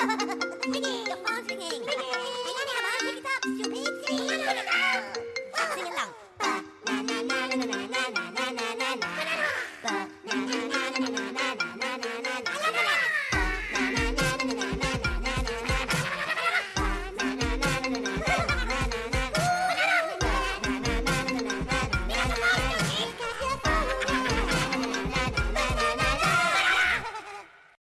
Your phone's ringing. Diana,